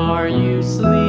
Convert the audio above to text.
are you sleeping?